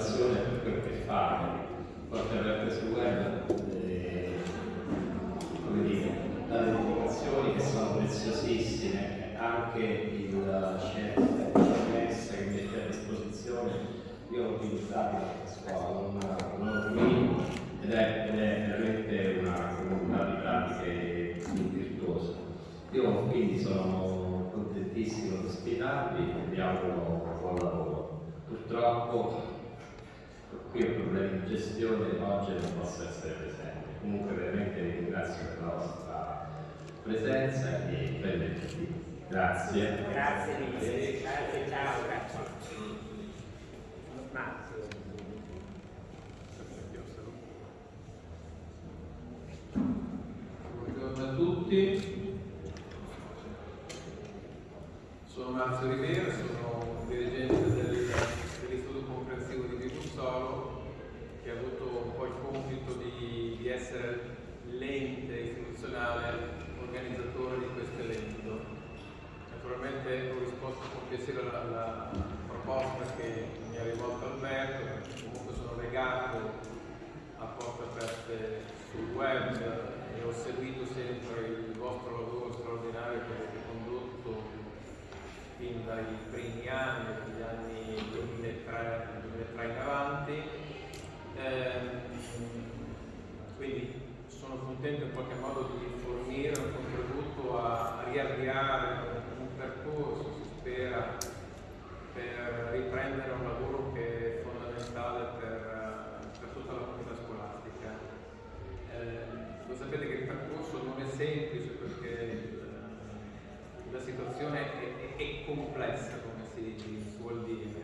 passione per quel che fa, porte aperte sul web, eh, come dire, dalle dedicazioni che sono preziosissime, anche il scelta che mette a disposizione, io l'ho utilizzato a scuola, non, qui, ed è, ed è veramente una comunità di pratiche virtuose. Io quindi sono contentissimo di ospitarvi e vi auguro buon lavoro. Purtroppo qui ho problemi di gestione, oggi non posso essere presente. Comunque veramente vi ringrazio per la vostra presenza e benvenuti. Grazie. Grazie mille, grazie, ciao, grazie. Buongiorno a tutti, sono Marzio Rivera, sono dirigente del, Vibussolo che ha avuto un po' il compito di, di essere l'ente istituzionale organizzatore di questo evento. Naturalmente ho risposto con piacere alla, alla proposta che mi ha rivolto Alberto, perché comunque sono legato a porte aperte sul web e ho seguito sempre il vostro lavoro straordinario che avete condotto fin dai primi anni, dagli anni 2003, 2003 in avanti. Eh, quindi sono contento in qualche modo di fornire un contributo a, a riavviare un percorso, si spera, per riprendere un lavoro che è fondamentale per, per tutta la comunità scolastica. Eh, voi sapete che il percorso non è semplice perché eh, la situazione è, è, è, complessa, come si, si vuol dire,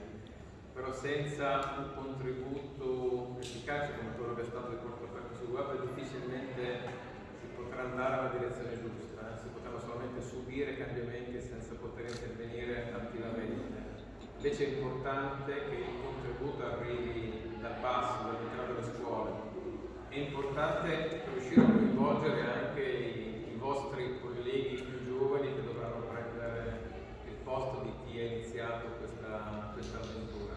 però senza un contributo efficace come quello che è stato il corpo aperto sul web difficilmente si potrà andare alla direzione giusta, eh? si potranno solamente subire cambiamenti senza poter intervenire attivamente. Invece è importante che il contributo arrivi dal basso, dall'interno delle scuole. È importante riuscire a coinvolgere anche i, i vostri colleghi più giovani che dovranno prendere il posto di chi ha iniziato questa, questa avventura.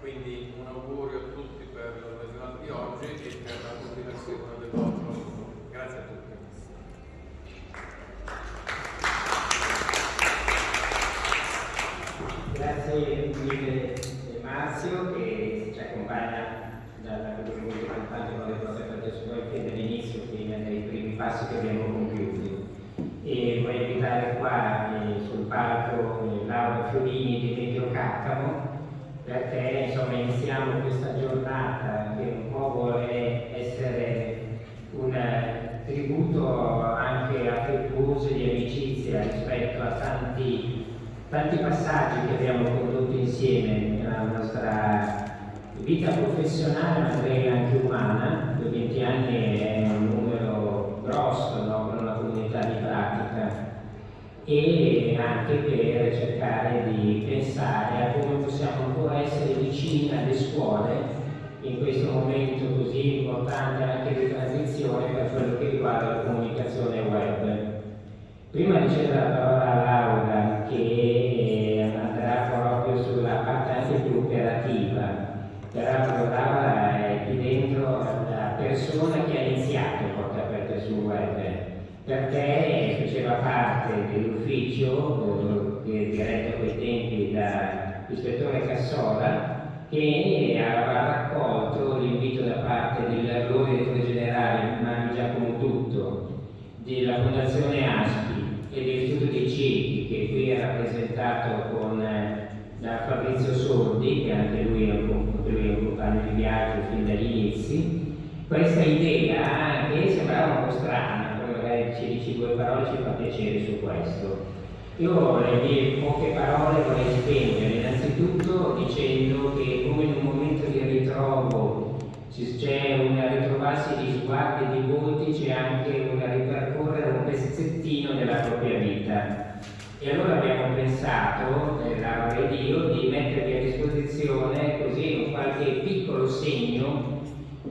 Quindi un augurio a tutti per la giornata di oggi e per la continuazione del vostro lavoro. Grazie a tutti. Grazie mille Marzio che ci accompagna dalla campagna con le cose fatte su noi fin dall'inizio, fino dai primi passi che abbiamo compiuti. E voglio invitare qua eh, sul palco eh, Laura Fiorini di Medio Caccamo perché insomma iniziamo questa giornata che un po' vuole essere un eh, tributo anche affettuoso di amicizia rispetto a tanti tanti passaggi che abbiamo condotto insieme nella nostra vita professionale ma direi anche umana, 20 anni è un numero grosso no? per una comunità di pratica e anche per cercare di pensare a come possiamo ancora essere vicini alle scuole in questo momento così importante anche di transizione per quello che riguarda la comunicazione web. Prima di cedere la parola a Laura che più operativa, peraltro Laura è qui dentro la persona che ha iniziato Porte Aperte sul web, perché faceva parte dell'ufficio eh, diretto a quei tempi dall'ispettore Cassola che aveva raccolto l'invito da parte dell'allora direttore generale Mario Giacomo Tutto della Fondazione ASPI e dell'Istituto dei Ciechi che qui è rappresentato con eh, da Fabrizio Sordi che anche lui è un, compagno di viaggio fin dagli inizi questa idea che sembrava un po' strana poi magari ci dici due parole ci fa piacere su questo io le mie poche parole vorrei spendere innanzitutto dicendo che come in un momento di ritrovo c'è un ritrovarsi di sguardi e di volti, c'è anche un ripercorrere un pezzettino della propria vita. E allora abbiamo pensato, eh, Laura ed io, di mettervi a disposizione così un qualche piccolo segno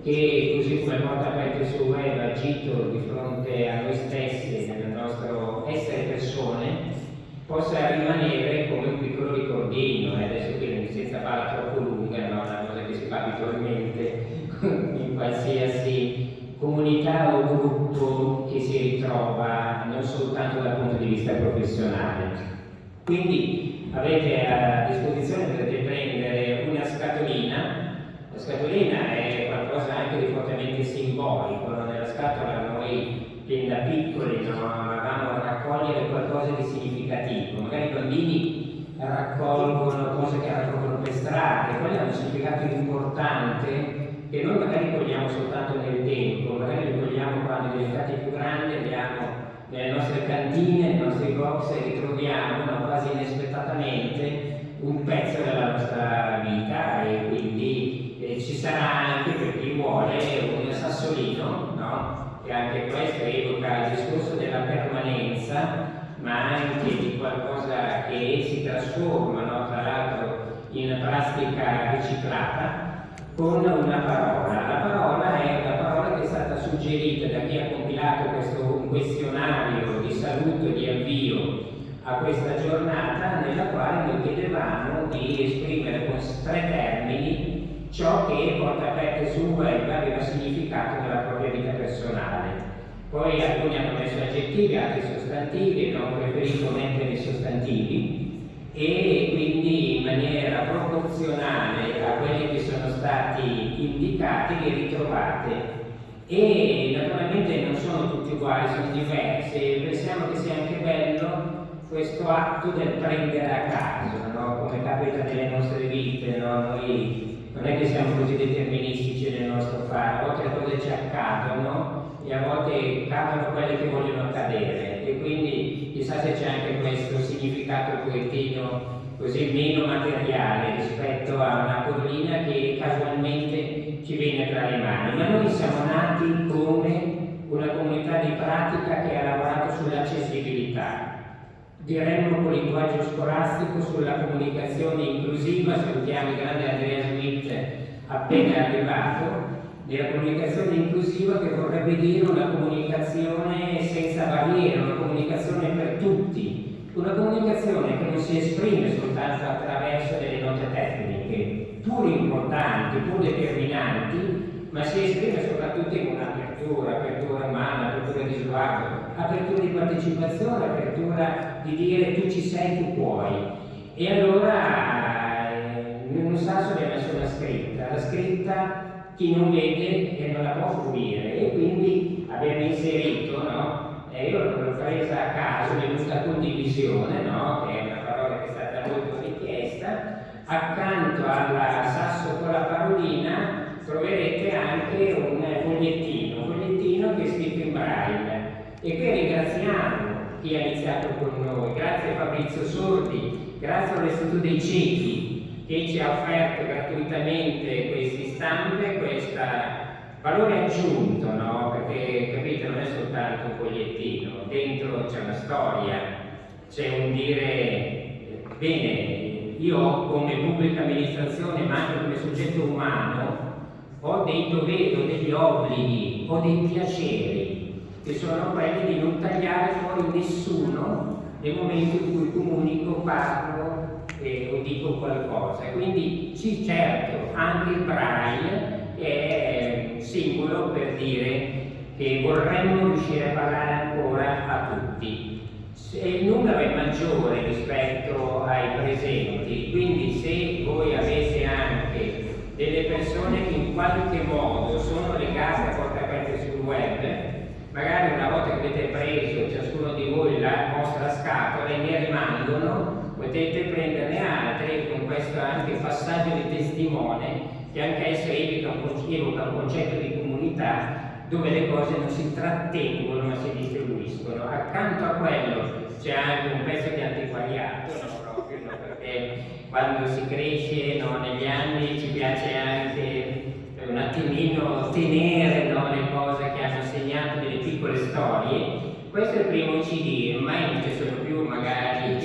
che così come porta aperto sul web agito di fronte a noi stessi nel nostro essere persone possa rimanere come un piccolo ricordino, e adesso qui senza farla troppo lunga, ma una cosa che si fa abitualmente in qualsiasi comunità o gruppo che si ritrova non soltanto dal punto di vista professionale. Quindi avete a disposizione, potete prendere una scatolina, la scatolina è qualcosa anche di fortemente simbolico, nella scatola noi fin da piccoli no? avevamo a raccogliere qualcosa di significativo, magari i bambini raccolgono cose che raccolgono per strade, quello ha un significato importante che noi magari cogliamo soltanto nel tempo, magari li cogliamo quando diventati più grandi, andiamo nelle nostre cantine, nei nostri box e ritroviamo no, quasi inaspettatamente un pezzo della nostra vita e quindi eh, ci sarà anche per chi vuole un sassolino, no? che anche questo evoca il discorso della permanenza, ma anche di qualcosa che si trasforma, no? tra l'altro in plastica riciclata, con una parola. La parola è una parola che è stata suggerita da chi ha compilato questo questionario di saluto e di avvio a questa giornata nella quale noi chiedevamo di esprimere con tre termini ciò che porta aperte sul web aveva significato nella propria vita personale. Poi alcuni hanno messo aggettivi, altri sostantivi, abbiamo preferito mettere i sostantivi e quindi in maniera proporzionale a quelli che sono stati indicati li ritrovate e naturalmente non sono tutti uguali, sono diversi pensiamo che sia anche bello questo atto del prendere a caso, no? come capita nelle nostre vite, no? noi non è che siamo così deterministici nel nostro fare, a volte le cose ci accadono e a volte cadono quelle che vogliono accadere. E quindi chissà se c'è anche questo significato un pochettino così meno materiale rispetto a una collina che casualmente ci viene tra le mani, ma noi siamo nati come una comunità di pratica che ha lavorato sull'accessibilità, diremmo con linguaggio scolastico sulla comunicazione inclusiva, salutiamo il grande Andrea Smith appena arrivato, della comunicazione inclusiva che vorrebbe dire una comunicazione senza barriere, una comunicazione per tutti, una comunicazione che non si esprime soltanto attraverso delle note tecniche, pur importanti, pur determinanti, ma si esprime soprattutto in un'apertura, apertura umana, apertura di sguardo, apertura di partecipazione, apertura di dire tu ci sei, tu puoi. E allora in un sasso abbiamo messo una scritta, la scritta chi non vede e non la può fruire e quindi abbiamo inserito, no? E io l'ho presa a caso, è venuta condivisione, no? Che è una parola che è stata molto richiesta, accanto al sasso con la parolina troverete anche un fogliettino, un fogliettino che è scritto in braille. E qui ringraziamo chi ha iniziato con noi, grazie Fabrizio Sordi, grazie all'Istituto dei Ciechi che ci ha offerto gratuitamente questi stampe, questo valore aggiunto, no? Perché capite, non è soltanto un fogliettino, dentro c'è una storia, c'è un dire, bene, io come pubblica amministrazione, ma anche come soggetto umano, ho dei doveri, ho degli obblighi, ho dei piaceri, che sono quelli di non tagliare fuori nessuno nel momento in cui comunico, parlo eh, o dico qualcosa. Quindi sì, certo, anche il braille è simbolo per dire che vorremmo riuscire a parlare ancora a tutti. Se il numero è maggiore rispetto ai presenti, quindi se voi avete anche delle persone che in qualche modo sono legate a porte aperte sul web, magari una volta che avete preso ciascuno di voi la vostra scatola e ne rimangono, potete prenderne altre con questo anche passaggio di testimone che anche esso evoca un, concetto di comunità dove le cose non si trattengono ma si distribuiscono. Accanto a quello c'è anche un pezzo di antiquariato, no, proprio, no, perché quando si cresce no, negli anni ci piace anche un attimino tenere no, le cose che hanno segnato delle piccole storie. Questo è il primo CD, ormai non ci sono più magari le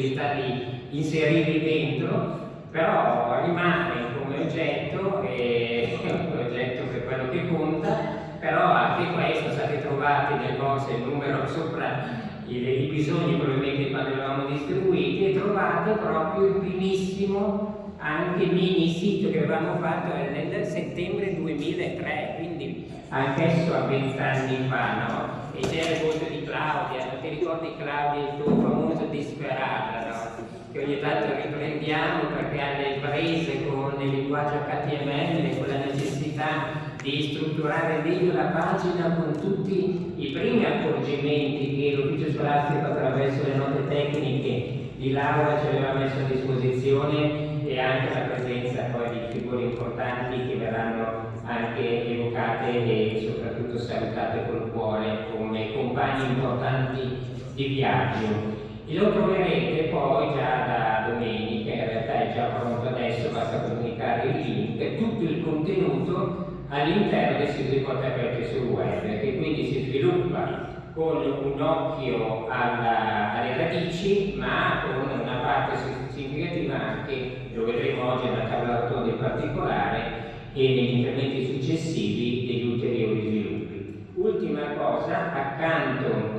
possibilità di inserirli dentro, però rimane come oggetto, e, oggetto per quello che conta, però anche questo state trovati nel box il numero sopra i, i bisogni probabilmente quando li avevamo distribuiti e trovate proprio il primissimo anche mini sito che avevamo fatto nel settembre 2003, quindi anch'esso a vent'anni fa, no? E c'era il voto di Claudia, non ti ricordi Claudia il tuo famoso disperata, no? Che ogni tanto riprendiamo perché alle prese con il linguaggio HTML, con la necessità di strutturare meglio la pagina con tutti i primi accorgimenti che l'ufficio scolastico attraverso le note tecniche di Laura ci aveva messo a disposizione e anche la presenza poi di figure importanti che verranno anche evocate e soprattutto salutate col cuore come compagni importanti di viaggio. E lo troverete poi già da domenica, in realtà è già pronto adesso, basta comunicare il link, tutto il contenuto all'interno del sito di Porte Aperte sul web, che quindi si sviluppa con un occhio alla, alle radici, ma con una parte significativa anche, lo vedremo oggi nella tavola rotonda in particolare, e negli interventi successivi degli ulteriori sviluppi. Ultima cosa, accanto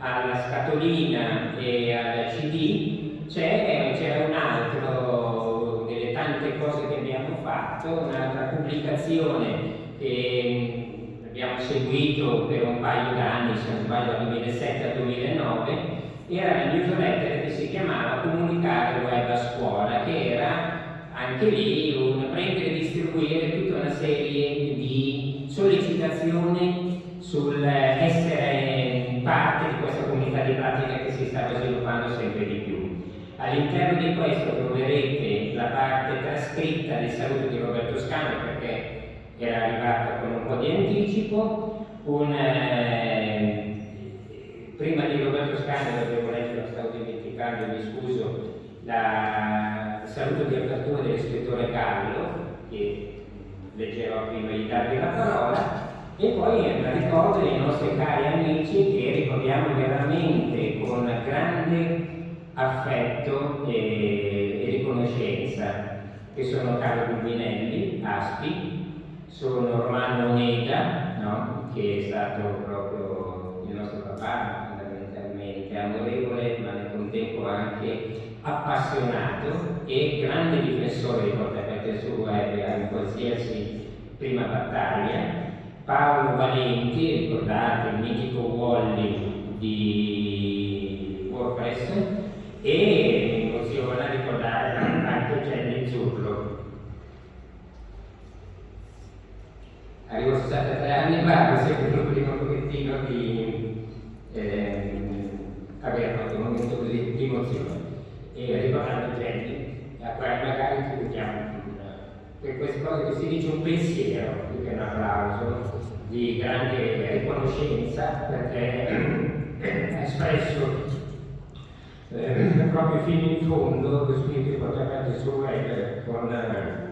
alla scatolina e al CD c'è un altro delle tante cose che abbiamo fatto, un'altra pubblicazione che abbiamo seguito per un paio d'anni, se non sbaglio dal 2007 al 2009, era la newsletter che si chiamava Comunicare Web a Scuola, che era anche lì un prendere e distribuire tutta una serie di sollecitazioni sul essere parte di questa comunità di pratica che si stava sviluppando sempre di più. All'interno di questo troverete la parte trascritta del saluto di Roberto Scano perché era arrivata con un po' di anticipo, un, eh, prima di Roberto Scano, devo leggere, lo stavo dimenticando, mi scuso, la, il saluto di apertura dell'ispettore Gallo, che leggerò prima di darvi la parola, e poi ricordo dei nostri cari amici che ricordiamo veramente con grande affetto e, e riconoscenza, che sono Carlo Gubinelli, Aspi, sono Romano Onega, no? che è stato proprio il nostro papà fondamentalmente, amorevole ma nel contempo anche appassionato e grande difensore di porte aperte sul web in qualsiasi prima battaglia. Paolo Valenti, ricordate il mitico Wally di WordPress e emoziona ricordare anche Jenny Zurlo arrivo 63 anni fa, sembra un primo pochettino di eh, avere fatto un momento così di emozione. E ricordando gente a cui magari ci mettiamo per queste cose che si dice un pensiero più che un applauso di grande riconoscenza perché ha espresso eh, proprio fino in fondo lo spirito di portare sul web con eh,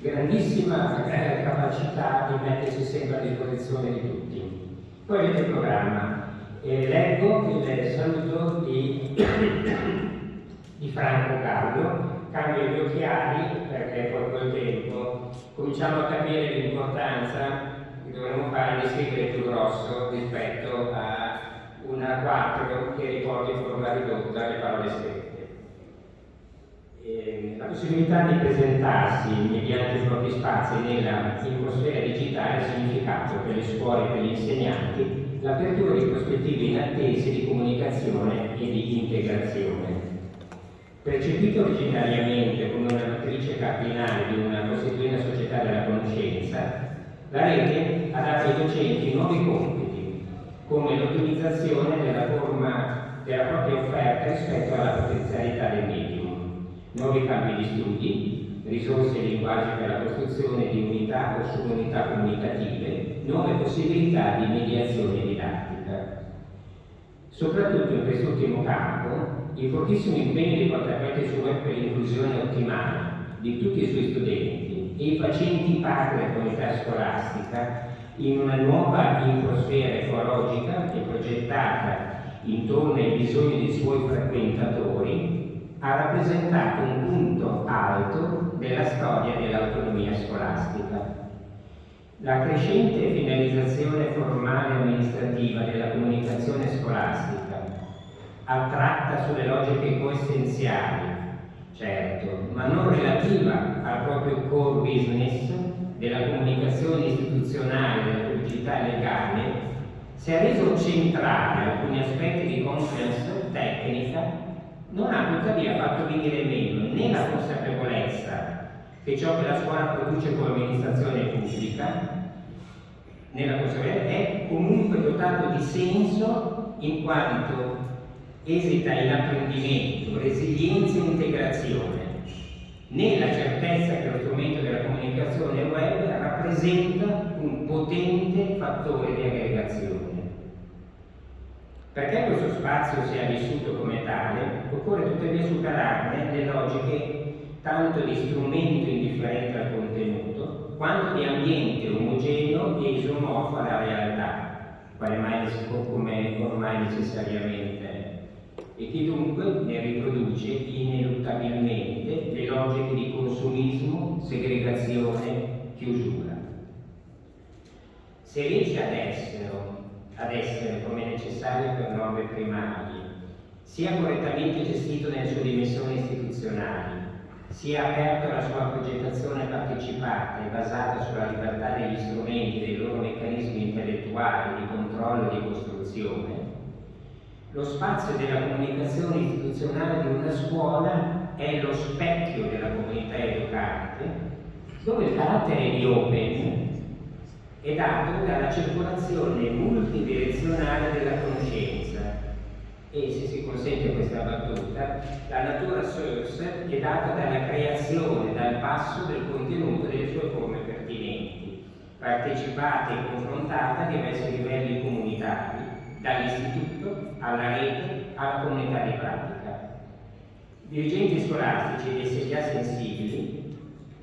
grandissima eh, capacità di mettersi sempre a disposizione di tutti. Poi avete il programma. Eh, leggo il saluto di, di Franco Gallo, cambio gli occhiali perché poi col tempo cominciamo a capire l'importanza che dovremmo fare di scrivere più grosso rispetto a una 4 che riporti in forma ridotta le parole scritte. Eh, la possibilità di presentarsi mediante i propri spazi nella infosfera digitale ha significato per le scuole e per gli insegnanti l'apertura di prospettive inattese di comunicazione e di integrazione. Percepito originariamente come una matrice cardinale di una costituenda società della conoscenza, la rete ha dato ai docenti nuovi compiti, come l'ottimizzazione della forma della propria offerta rispetto alla potenzialità del medio nuovi campi di studi, risorse e linguaggi per la costruzione di unità o subunità comunicative, nuove possibilità di mediazione didattica. Soprattutto in quest'ultimo campo, il fortissimo impegno di portare su web per l'inclusione ottimale di tutti i suoi studenti e i facenti parte della comunità scolastica in una nuova infosfera ecologica e progettata intorno ai bisogni dei suoi frequentatori ha rappresentato un punto alto della storia dell'autonomia scolastica. La crescente finalizzazione formale e amministrativa della comunicazione scolastica, attratta sulle logiche coessenziali certo, ma non relativa al proprio core business della comunicazione istituzionale della pubblicità legale, si è reso centrale alcuni aspetti di conference tecnica, non ha tuttavia fatto venire meno né la consapevolezza che ciò che la scuola produce come amministrazione pubblica nella consapevolezza è comunque dotato di senso in quanto esita in apprendimento, resilienza e integrazione, nella certezza che lo strumento della comunicazione web rappresenta un potente fattore di aggregazione. Perché questo spazio sia vissuto come tale, occorre tuttavia superarne le logiche tanto di strumento indifferente al contenuto, quanto di ambiente omogeneo e isomorfo alla realtà, quale mai come ormai necessariamente e che dunque ne riproduce ineluttabilmente le logiche di consumismo, segregazione, chiusura. Se riesce ad essere, ad essere come necessario per norme primarie, sia correttamente gestito nelle sue dimensioni istituzionali, sia aperto alla sua progettazione partecipata e basata sulla libertà degli strumenti e dei loro meccanismi intellettuali di controllo e di costruzione, lo spazio della comunicazione istituzionale di una scuola è lo specchio della comunità educante, dove il carattere di open è dato dalla circolazione multidirezionale della conoscenza. E, se si consente questa battuta, la natura source è data dalla creazione, dal passo del contenuto delle sue forme pertinenti, partecipata e confrontata a diversi livelli comunitari, dall'istituto alla rete alla comunità di pratica. Dirigenti scolastici ed già sensibili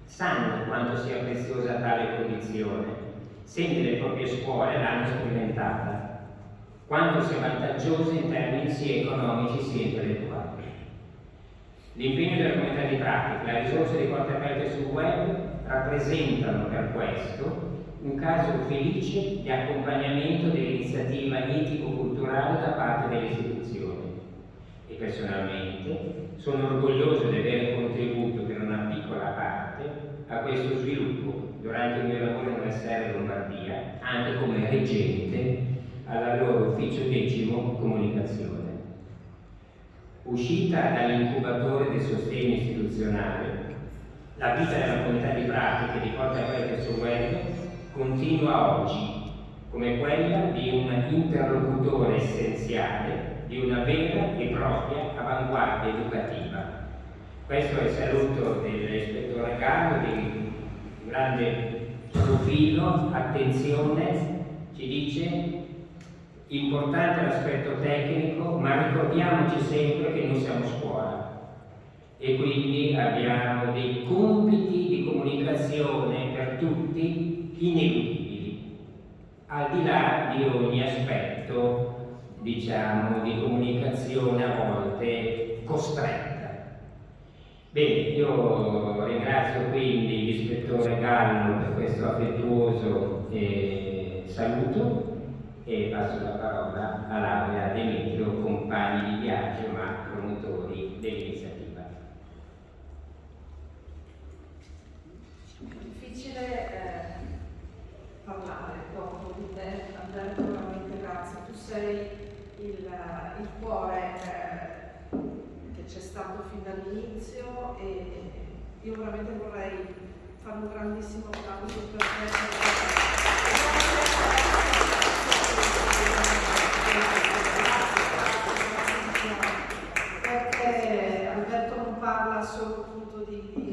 sanno quanto sia preziosa tale condizione, se nelle proprie scuole l'hanno sperimentata, quanto sia vantaggiosa in termini sia economici sia intellettuali. L'impegno della comunità di pratica la risorsa di porte aperte sul web rappresentano per questo un caso felice di accompagnamento dell'iniziativa etico-culturale da parte delle e personalmente sono orgoglioso di avere contributo per una piccola parte a questo sviluppo durante il mio lavoro in SR Lombardia, anche come reggente alla loro ufficio decimo comunicazione. Uscita dall'incubatore del sostegno istituzionale, la vita della comunità di pratiche di porte aperte sul web continua oggi come quella di un interlocutore essenziale di una vera e propria avanguardia educativa. Questo è il saluto dell'ispettore Gallo di grande profilo, attenzione, ci dice importante l'aspetto tecnico, ma ricordiamoci sempre che noi siamo scuola e quindi abbiamo dei compiti di comunicazione per tutti ineludibili, al di là di ogni aspetto, diciamo, di comunicazione a volte costretta. Bene, io ringrazio quindi l'ispettore Gallo per questo affettuoso eh, saluto e passo la parola a Laura Demetrio, compagni di viaggio ma promotori dell'iniziativa. Difficile eh parlare dopo di te, Alberto, veramente grazie. Tu sei il, il cuore eh, che c'è stato fin dall'inizio e io veramente vorrei fare un grandissimo applauso per te. Perché Alberto non parla solo appunto di,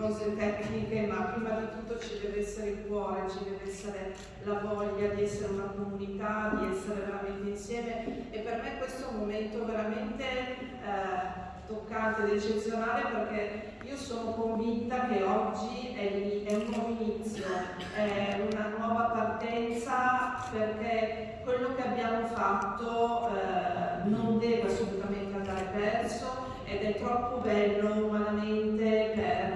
cose tecniche, ma prima di tutto ci deve essere il cuore, ci deve essere la voglia di essere una comunità, di essere veramente insieme. E per me questo è un momento veramente eh, toccante ed eccezionale perché io sono convinta che oggi è, è, un nuovo inizio, è una nuova partenza perché quello che abbiamo fatto eh, non deve assolutamente andare perso ed è troppo bello umanamente per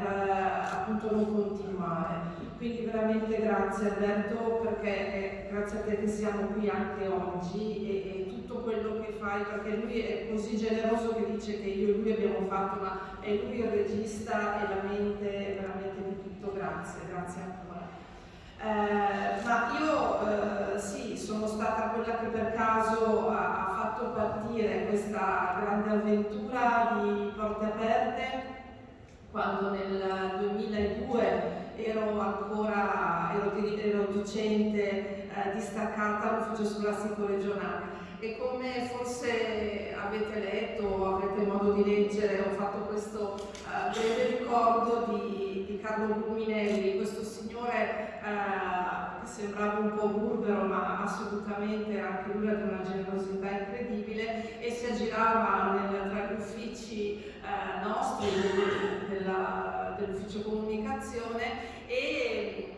non continuare. Quindi veramente grazie Alberto perché è grazie a te che siamo qui anche oggi e, e tutto quello che fai, perché lui è così generoso che dice che io e lui abbiamo fatto, ma è lui il regista e la mente veramente di tutto, grazie, grazie ancora. Eh, ma io eh, sì, sono stata quella che per caso ha, ha fatto partire questa grande avventura di Porte Aperte quando nel 2002 ero ancora ero, ero docente eh, distaccata all'ufficio scolastico regionale e come forse avete letto o avrete modo di leggere ho fatto questo uh, breve ricordo di, di, Carlo Bruminelli, questo signore uh, che sembrava un po' burbero ma assolutamente anche lui di una generosità incredibile e si aggirava nel, tra gli uffici uh, nostri dell'ufficio comunicazione e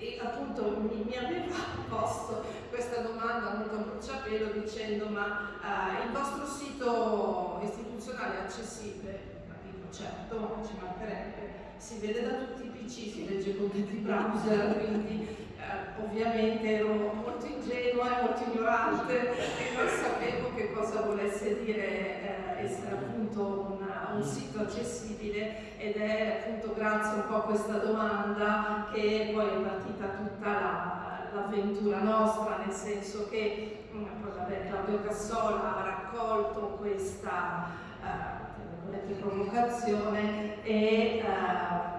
e appunto mi, mi, aveva posto questa domanda molto a bruciapelo dicendo ma uh, il vostro sito istituzionale è accessibile? Ma certo, ci mancherebbe, si vede da tutti i PC, si legge con tutti i browser, quindi uh, ovviamente ero molto ingenua e molto ignorante e non sapevo che cosa volesse dire uh, essere appunto una, un sito accessibile ed è appunto grazie un po' a questa domanda che poi è partita tutta l'avventura la, nostra, nel senso che mm, vabbè, Claudio Cassola ha raccolto questa uh, provocazione e uh,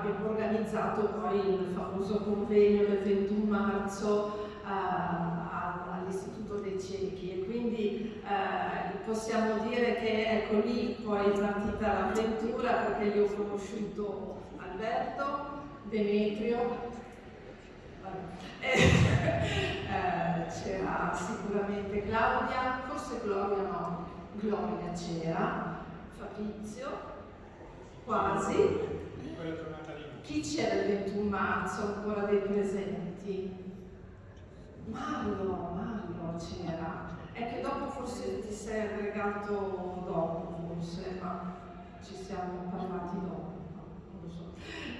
abbiamo organizzato poi il famoso convegno del 21 marzo uh, all'Istituto dei Ciechi e quindi eh, possiamo dire che ecco lì poi è partita l'avventura perché io ho conosciuto Alberto, Demetrio, eh, c'era sicuramente Claudia, forse Gloria no, Gloria c'era, Fabrizio, quasi. Chi c'era il 21 marzo ancora dei presenti? Mario, Mario c'era. È che dopo forse ti sei aggregato dopo, forse, ma ci siamo parlati dopo.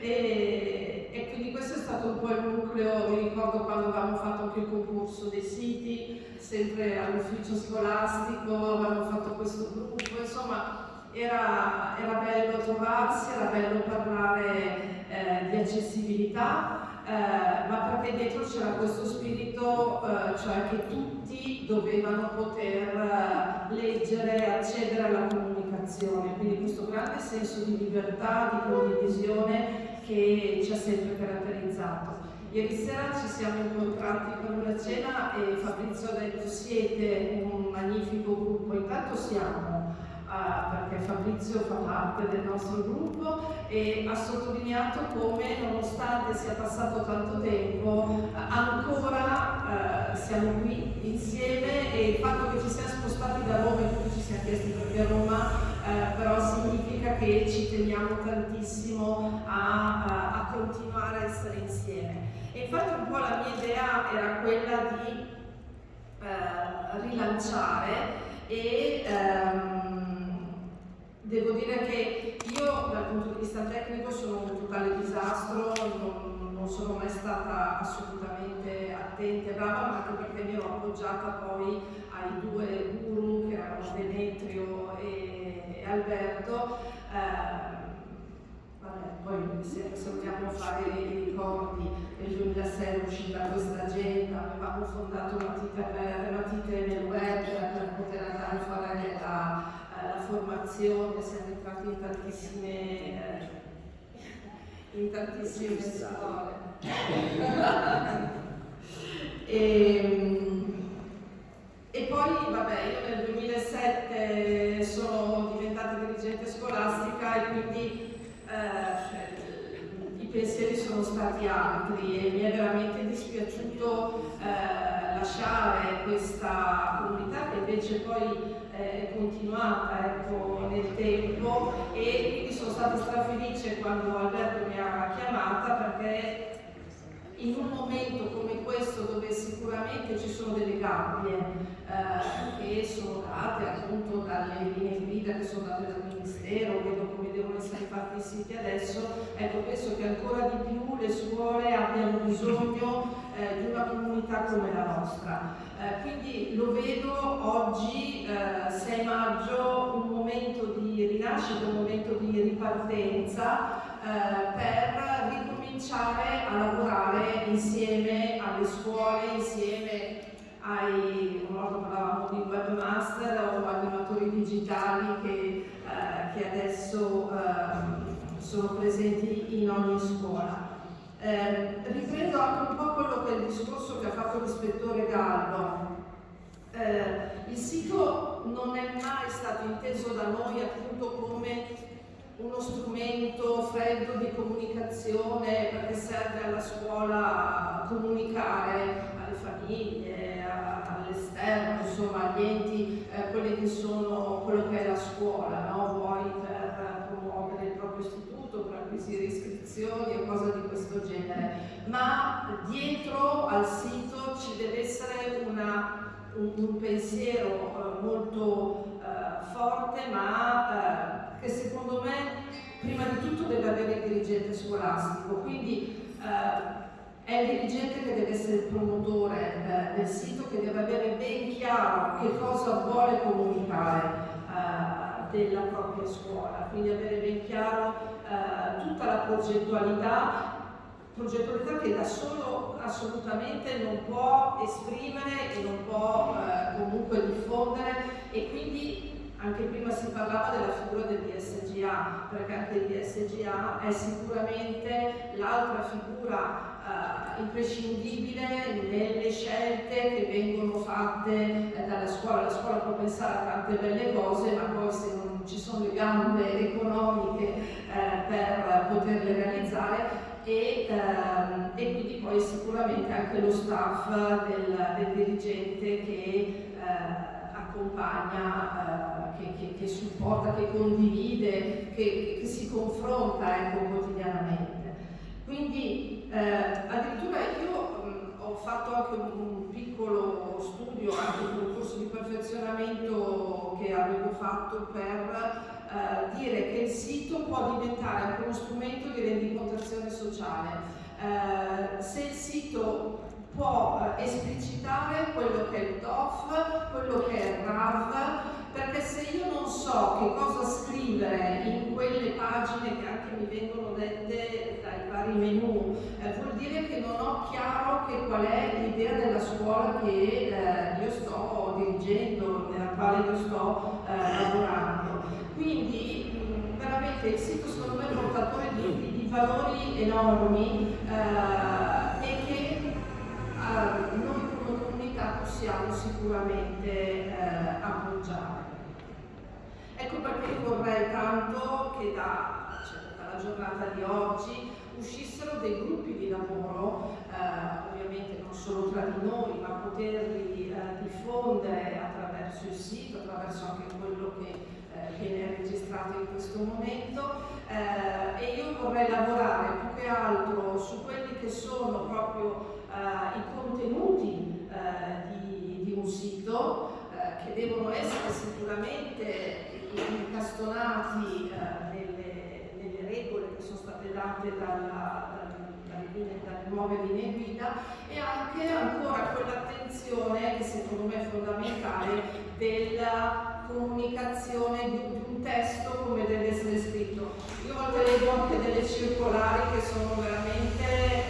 E, e, quindi questo è stato un po' il nucleo, mi ricordo quando avevamo fatto anche il concorso dei siti, sempre all'ufficio scolastico, avevamo fatto questo gruppo, insomma era, era bello trovarsi, era bello parlare eh, di accessibilità eh, ma perché dietro c'era questo spirito, eh, cioè che tutti dovevano poter eh, leggere, accedere alla comunicazione, quindi questo grande senso di libertà, di condivisione che ci ha sempre caratterizzato. Ieri sera ci siamo incontrati per una cena e Fabrizio ha detto siete un magnifico gruppo, intanto siamo uh, perché Fabrizio fa parte del nostro gruppo e ha sottolineato come nonostante sia passato tanto tempo ancora uh, siamo qui insieme e il fatto che ci siamo spostati da Roma e tutti ci siamo chiesti perché Roma uh, però significa che ci teniamo tantissimo a, a, continuare a essere insieme. E infatti un po' la mia idea era quella di rilanciare e um, Devo dire che io dal punto di vista tecnico sono un totale disastro, non, non sono mai stata assolutamente attenta e brava, ma anche perché mi ero appoggiata poi ai due guru che erano Demetrio e, e Alberto. Eh, vabbè, poi se, se, vogliamo fare i ricordi, nel 2006 è uscita questa agenda, avevamo fondato matite, matite formazione, siamo entrati in tantissime, eh, in tantissime scuole. e, ehm, e poi, vabbè, io nel 2007 sono diventata dirigente scolastica e quindi eh, i pensieri sono stati altri e mi è veramente dispiaciuto eh, lasciare questa comunità che invece poi è continuata ecco, nel tempo e quindi sono stata strafelice quando Alberto mi ha chiamata perché in un momento come questo dove sicuramente ci sono delle gabbie eh, che sono date appunto dalle linee guida che sono date dal Ministero, vedo come devono essere fatti i siti adesso, ecco penso che ancora di più le scuole abbiano bisogno eh, di una comunità come la nostra. Eh, quindi lo vedo oggi, 6 maggio, un momento di rinascita, un momento di ripartenza per ricominciare a lavorare insieme alle scuole, insieme ai, una volta parlavamo di webmaster o animatori digitali che, eh, che adesso eh, sono presenti in ogni scuola. Eh, riprendo anche un po' quello che è il discorso che ha fatto l'ispettore Gallo. Eh, il sito non è mai stato inteso da noi appunto come uno strumento freddo di comunicazione perché serve alla scuola comunicare alle famiglie, all'esterno, insomma agli enti, eh, quelli che sono quello che è la scuola, no? vuoi per promuovere il proprio istituto, per acquisire iscrizioni o cose di questo genere, ma dietro al sito ci deve essere una, un, un, pensiero eh, molto eh, forte ma eh, che secondo me prima di tutto deve avere il dirigente scolastico, quindi eh, è il dirigente che deve essere il promotore eh, del sito, che deve avere ben chiaro che cosa vuole comunicare eh, della propria scuola, quindi avere ben chiaro eh, tutta la progettualità, progettualità che da solo assolutamente non può esprimere e non può eh, comunque diffondere e quindi anche prima si parlava della figura del DSGA, perché anche il DSGA è sicuramente l'altra figura uh, imprescindibile nelle scelte che vengono fatte eh, dalla scuola. La scuola può pensare a tante belle cose, ma poi se non ci sono le gambe economiche eh, per poterle realizzare e, ehm, e, quindi poi sicuramente anche lo staff del, del dirigente che eh, accompagna, eh, che, che, che, supporta, che condivide, che, che si confronta ecco, quotidianamente. Quindi eh, addirittura io mh, ho fatto anche un, un, piccolo studio, anche un corso di perfezionamento che avevo fatto per eh, dire che il sito può diventare anche uno strumento di rendicontazione sociale. Eh, se il sito può eh, esplicitare quello che è il DOF, quello che è il RAV, perché se io non so che cosa scrivere in quelle pagine che anche mi vengono dette dai vari menu, eh, vuol dire che non ho chiaro che qual è l'idea della scuola che eh, io sto dirigendo, nella quale io sto eh, lavorando. Quindi veramente il sito secondo me è portatore di, di, di valori enormi eh, eh, noi come comunità possiamo sicuramente eh, appoggiare. Ecco perché io vorrei tanto che da, cioè, dalla giornata di oggi uscissero dei gruppi di lavoro, eh, ovviamente non solo tra di noi, ma poterli eh, diffondere attraverso il sito, attraverso anche quello che eh, viene registrato in questo momento eh, e io vorrei lavorare più che altro su quelli che sono proprio i contenuti eh, di, di, un sito eh, che devono essere sicuramente incastonati nelle, nelle, regole che sono state date dalla, dalle, nuove linee guida e anche ancora quell'attenzione che secondo me è fondamentale della comunicazione di, un testo come deve essere scritto. Io volte leggo anche delle circolari che sono veramente eh,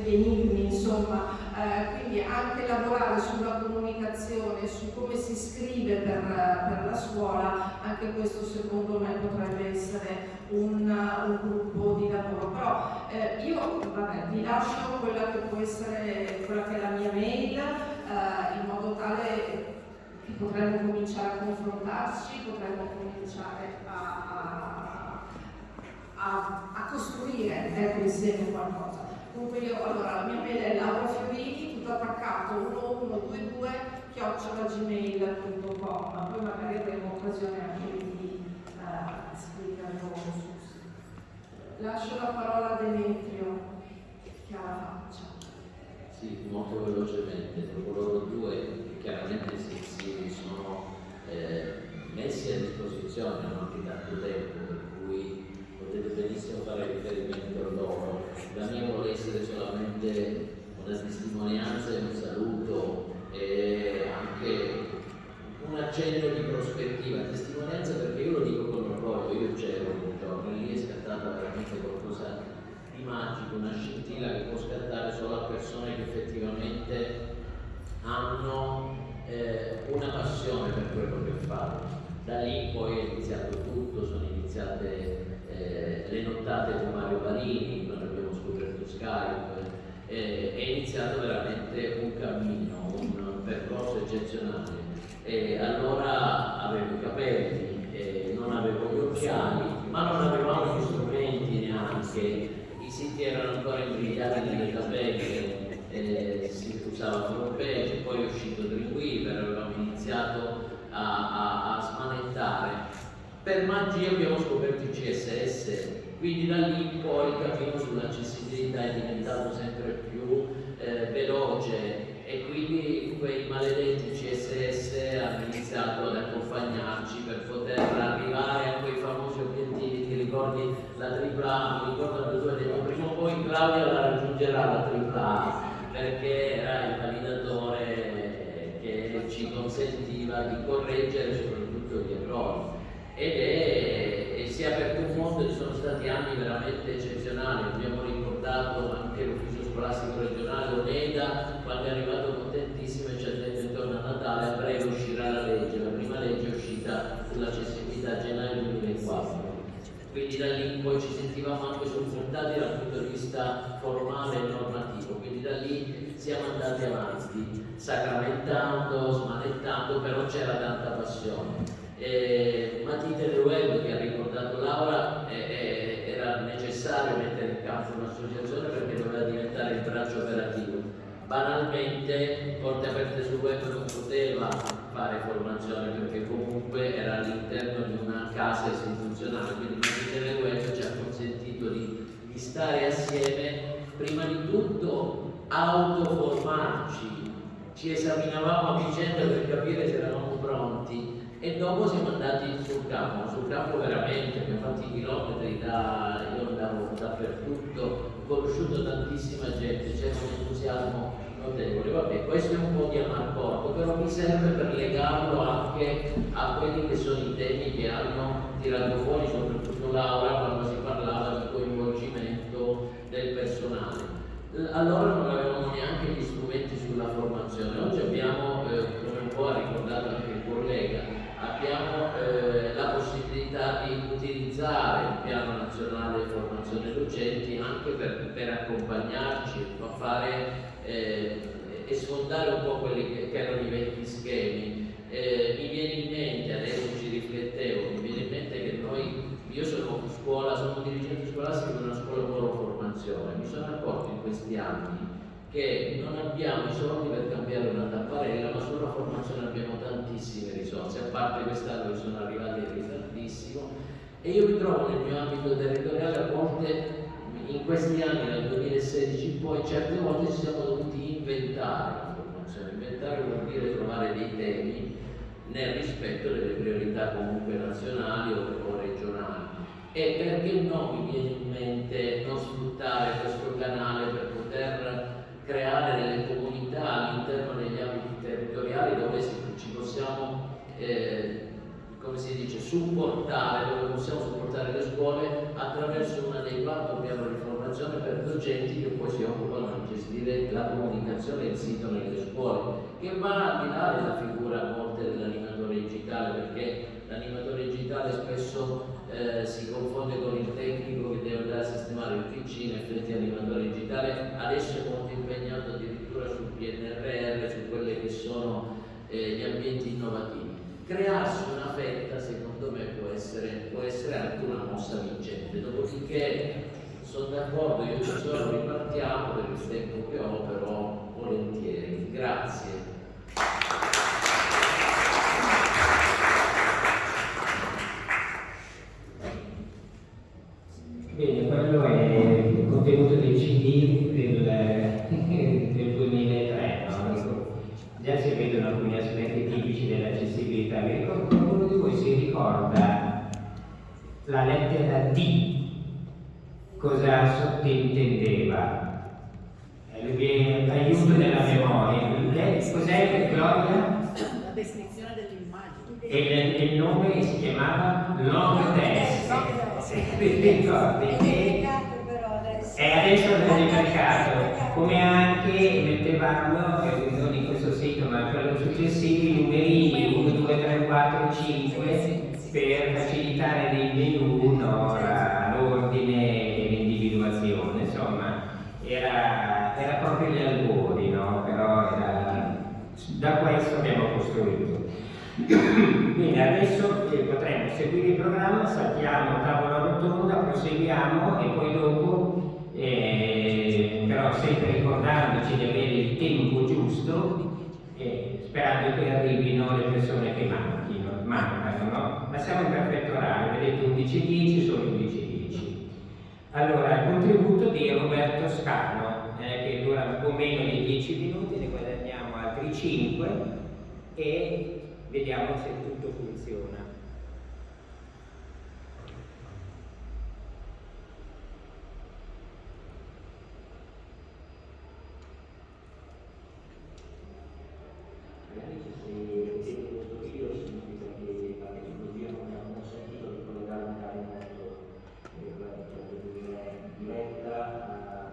degli insomma, eh, quindi anche lavorare sulla comunicazione, su come si scrive per, per la scuola, anche questo secondo me potrebbe essere un, un gruppo di lavoro. Però eh, io vabbè, vi lascio quella che può essere quella che è la mia mail, eh, in modo tale che potremmo cominciare a confrontarci, potremmo cominciare a, a, a, a costruire ecco, insieme qualcosa. Comunque io, allora, la mia mail è Laura Fiorini, tutto attaccato, 1122 chiocciolagmail.com, poi magari avremo occasione anche di uh, spiegarlo su. Lascio la parola a Demetrio, che ha la faccia. Sì, molto velocemente, loro due chiaramente si, si sono eh, messi a disposizione non anche tanto tempo, per cui potete benissimo fare riferimento loro. La mia vuole essere solamente una testimonianza e un saluto e anche un accenno di prospettiva, testimonianza perché io lo dico con orgoglio, io c'ero un giorno lì è scattata veramente qualcosa di magico, una scintilla che può scattare solo a persone che effettivamente hanno eh, una passione per quello che fanno. Da lì poi è iniziato tutto, sono iniziate eh, le nottate con Mario scoperto Skype, eh, è iniziato veramente un cammino, un percorso eccezionale. E allora avevo i capelli, eh, non avevo gli occhiali, ma non avevamo gli strumenti neanche, i siti erano ancora imbrigliati nelle tabelle, eh, si usava FrontPage, poi è uscito Dreamweaver, avevamo iniziato a, a, a smanettare. Per magia abbiamo scoperto il CSS, quindi da lì poi il cammino sull'accessibilità è diventato sempre più eh, veloce. E quindi quei maledetti CSS hanno iniziato ad accompagnarci per poter arrivare a quei famosi obiettivi, ti ricordi la tripla A, mi ricordo che tu hai detto prima o poi Claudia la raggiungerà la tripla A perché era il validatore che ci consentiva di correggere soprattutto gli errori. Ed è, si è aperto un mondo, ci sono stati anni veramente eccezionali, abbiamo ricordato anche l'ufficio scolastico regionale Oneda quando è arrivato contentissimo e ci ha detto intorno a Natale a breve uscirà la legge, la prima legge è uscita sull'accessibilità a gennaio 2004 quindi da lì poi ci sentivamo anche supportati dal punto di vista formale e normativo, quindi da lì siamo andati avanti, sacramentando, smanettando, però c'era tanta passione. Eh, Matite Web che ha ricordato Laura eh, eh, era necessario mettere in campo un'associazione perché doveva diventare il braccio operativo. Banalmente Porte Aperte sul Web non poteva fare formazione perché comunque era all'interno di una casa istituzionale, quindi del Web ci ha consentito di, di stare assieme, prima di tutto autoformarci, ci esaminavamo a vicenda per capire se eravamo pronti e dopo siamo andati sul campo, sul campo veramente, abbiamo fatto i chilometri, da, io andavo dappertutto, ho conosciuto tantissima gente, c'era un entusiasmo notevole. Vabbè, questo è un po' di amarcordo, però mi serve per legarlo anche a quelli che sono i temi che hanno tirato fuori, soprattutto Laura, quando si parlava di coinvolgimento del personale. Allora non avevamo neanche gli strumenti sulla formazione, oggi abbiamo, eh, come un po' ha ricordato anche il collega, abbiamo eh, la possibilità di utilizzare il piano nazionale di docenti anche per, per accompagnarci a fare eh, e sfondare un po' quelli che, che erano i vecchi schemi. Eh, mi viene in mente, adesso ci riflettevo, mi viene in mente che noi, io sono scuola, sono dirigente scolastico di una scuola di formazione, mi sono accorto in questi anni che non abbiamo i soldi per cambiare una tapparella, ma sulla formazione abbiamo tantissime risorse, a parte quest'anno che sono arrivati in ritardissimo e io mi trovo nel mio ambito territoriale a volte in questi anni, dal 2016 in poi, certe volte ci siamo dovuti inventare la formazione, inventare vuol dire trovare dei temi nel rispetto delle priorità comunque nazionali o, o regionali. E perché no mi viene in mente non sfruttare questo canale per poter creare delle comunità all'interno degli ambiti territoriali dove ci possiamo, eh, come si dice, supportare, dove possiamo supportare le scuole attraverso un adeguato piano di formazione per docenti che poi si occupano di gestire la comunicazione e il sito nelle scuole, che va al di là della figura a volte dell'animatore digitale, perché l'animatore digitale spesso eh, si confonde con il tecnico che deve andare a sistemare il PC, in effetti l'animatore digitale adesso è molto impegnato addirittura sul PNRR, su quelli che sono eh, gli ambienti innovativi. Crearsi una fetta secondo me può essere, può essere anche una mossa vincente, dopodiché sono d'accordo, io ci sono, ripartiamo per il tempo che ho, però volentieri. Grazie. D cosa sottintendeva? Eh, lui- aiuto della memoria. Cos'è Gloria? La definizione dell'immagine. E il, il nome si chiamava Long Test. Ti ricordi? È adesso. E adesso l'ho ricercato, come anche mettevamo, non in questo sito ma quello successivo, i numerini 1, 2, 3, 4, 5 per facilitare nei menu no, la- l'ordine e l'individuazione, insomma, era, era proprio gli albori, no? però era, da questo abbiamo costruito. Bene, adesso eh, potremo seguire il programma, saltiamo tavola rotonda, proseguiamo e poi dopo, eh, però sempre ricordandoci di avere il tempo giusto, eh, sperando che arrivino le persone che manchino, mancano, no? Ma siamo in perfetto orario, vedete 11.10, sono 11.10. Allora, il contributo di Roberto Scano, eh, che dura un po' meno di 10 minuti, ne guadagniamo altri 5 e vediamo se tutto funziona. Magari ci